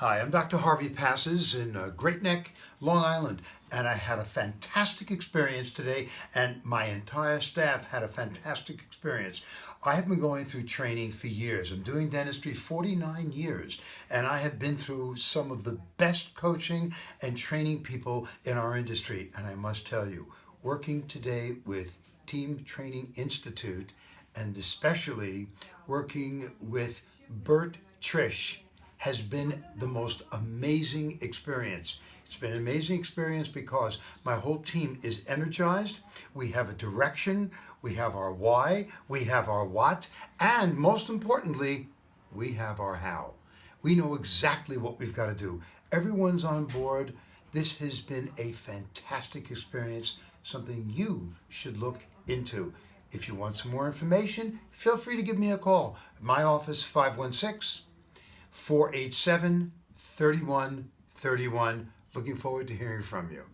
Hi, I'm Dr. Harvey Passes in uh, Great Neck, Long Island, and I had a fantastic experience today, and my entire staff had a fantastic experience. I have been going through training for years. I'm doing dentistry 49 years, and I have been through some of the best coaching and training people in our industry. And I must tell you, working today with Team Training Institute, and especially working with Bert Trish, has been the most amazing experience. It's been an amazing experience because my whole team is energized. We have a direction, we have our why, we have our what, and most importantly, we have our how. We know exactly what we've got to do. Everyone's on board. This has been a fantastic experience, something you should look into. If you want some more information, feel free to give me a call. My office, 516 487 3131. Looking forward to hearing from you.